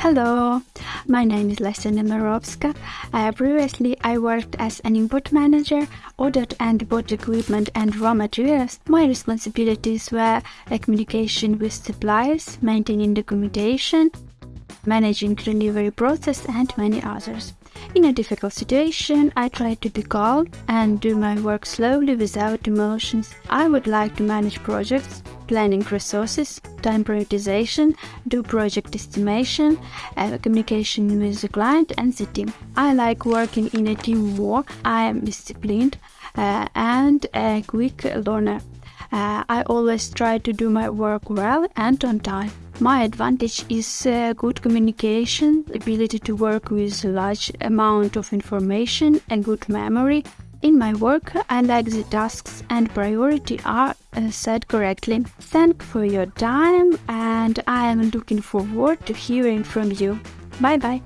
Hello, my name is Lesya Nemirovska. Uh, previously, I worked as an import manager, ordered and bought equipment and raw materials. My responsibilities were communication with suppliers, maintaining documentation, managing delivery process and many others. In a difficult situation, I try to be calm and do my work slowly without emotions. I would like to manage projects, planning resources, time prioritization, do project estimation, uh, communication with the client and the team. I like working in a team more. I am disciplined uh, and a quick learner. Uh, I always try to do my work well and on time. My advantage is uh, good communication, ability to work with large amount of information and good memory. In my work, I like the tasks and priority are uh, set correctly. Thank for your time and I am looking forward to hearing from you. Bye bye.